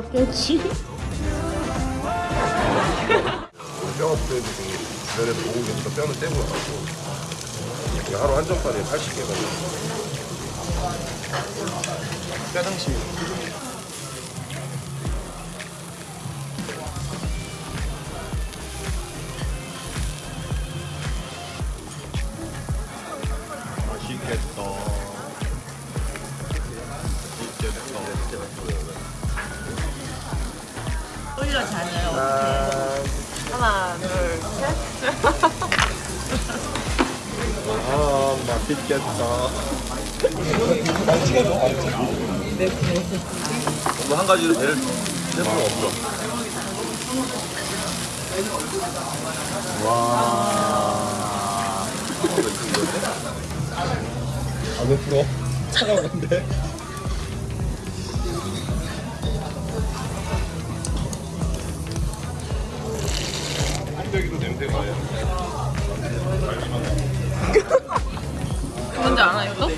잡겠지? 뼈 아프는 중에 주변에서 오고 계니까 뼈는 떼고 나가고 하루 한정판에 80개가 뼈등심 맛 올려잖아요. 하나, 둘, 셋. 아 맛있겠다 너무 한 가지로 배를 뗄 수가 없어 와 아, 왜 풀어? 차가운 건데? 한대기도 냄새가 나요. 뭔지 알아요, 또?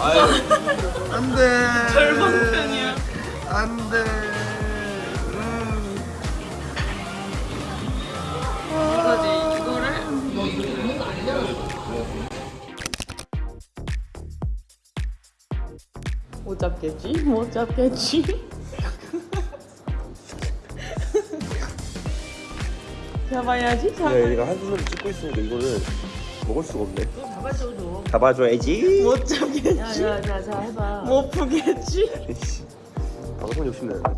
아유, 안 돼. 젊은 편이야. 안 돼. 음. 그거지, 이거를. 못 잡겠지? 못 잡겠지? 잡아야지, 잡아. 네, 얘가 한 손으로 찍고 있으니까 이거를 먹을 수가 없네. 잡아줘도 잡아줘야지. 못 잡겠지? 야야자 해봐 못 푸겠지? 방송 욕심내. 아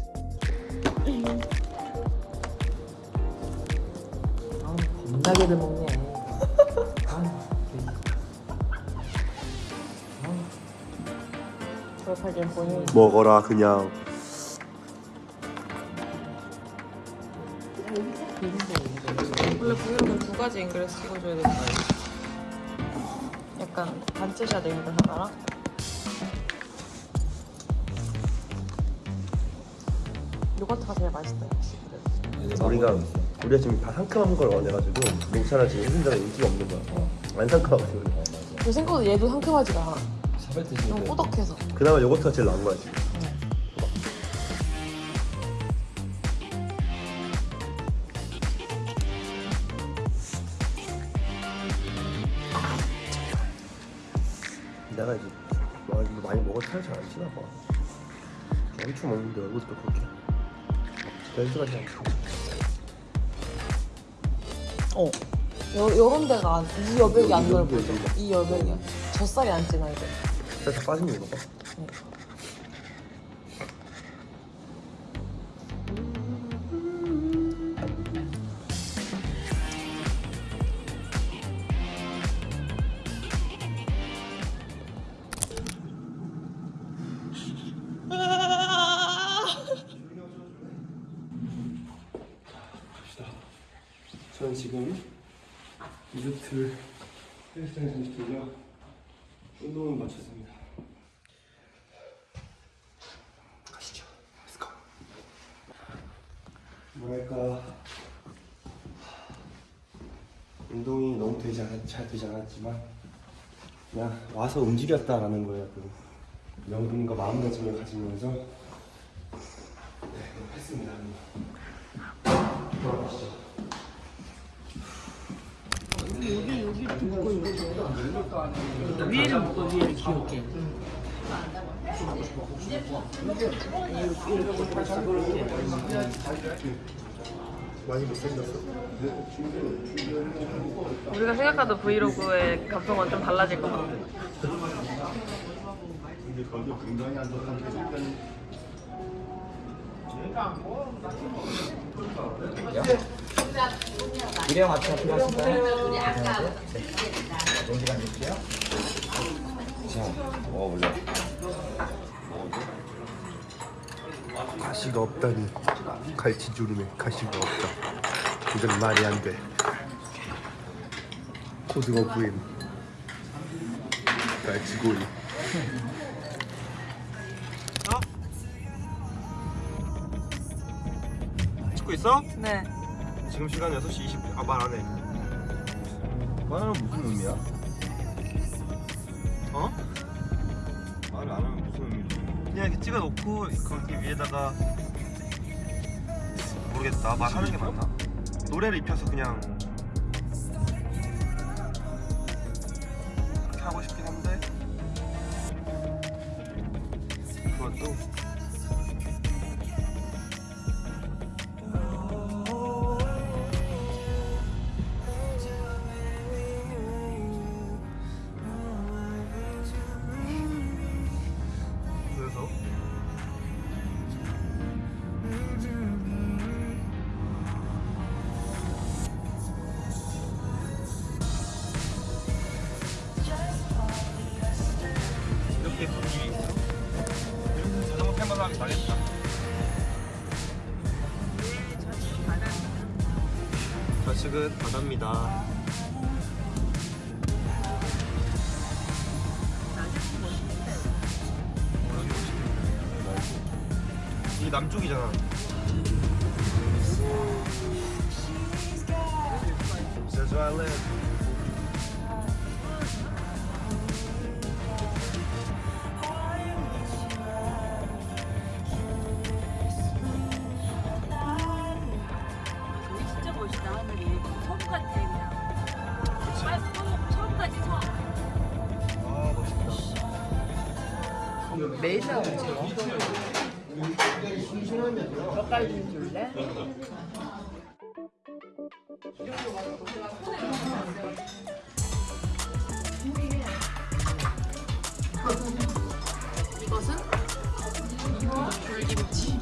겁나게들 먹네 아, 먹어라 그냥. 원래 브이로그는 두 가지 앵글을 찍어줘야 된다. 약간 단체샷 앵글 하나랑 요거트가 제일 맛있다 역시. 우리가 우리가 지금 다 상큼한 걸 원해가지고 녹차는 지금 힘든데 인기가 없는 거야. 안 상큼하거든. 저 생각보다 얘도 상큼하지가 않아. 너무 꾸덕해서. 그나마 요거트가 제일 나은 거야 지금. 내가 이제 와 이거 많이 먹어 살이 잘안 찌나 봐. 엄청 먹는데 얼굴도 그렇게 잘 않고. 어. 요, 요런 데가 안, 이 여백이 안이 넓어. 여백이 안이 여백이. 젖살이 안 찌나 이제. 살짝 빠지는 거 봐. 저는 지금 리조트 헬스장에서 리조트고요. 운동을 마쳤습니다. 가시죠. Go. 뭐랄까 운동이 너무 되지 않았, 잘 되지 않았지만 그냥 와서 움직였다라는 거에 그 명분과 마음가짐을 가지면서 네, 했습니다. 돌아가시죠. 위에를 묶어 위에를 귀엽게 많이 못생겼어. 우리가 생각하던 브이로그의 감성은 좀 달라질 것 같아. 미래 맞춰 필요하실까요? 농지간 주세요 자, 먹어보자. 가시가 없다니 갈치주름에 가시가 없다. 이건 말이 안 돼. 고등어 구임. 갈치구이. 찍고 있어? 네. 지금 시간 6시 20분. 아, 말 안 해. 말하면 무슨 의미야? 어? 말을 안 하면 무슨 의미지? 그냥 이렇게 찍어 놓고 거기 위에다가 모르겠다 말하는 게 맞나? 노래를 입혀서 그냥 그렇게 하고 싶긴 한데 그것도 측은 바다입니다. 이게 남쪽이잖아. That's where I live. 메이샤 찍어. 젓갈 좀 줄래? 이것은 귤김치.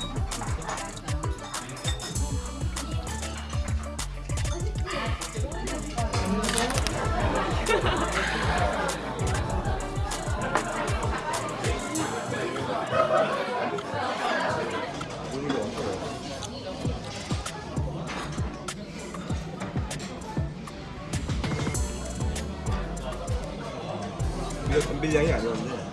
이거 덤빌 양이 아니었는데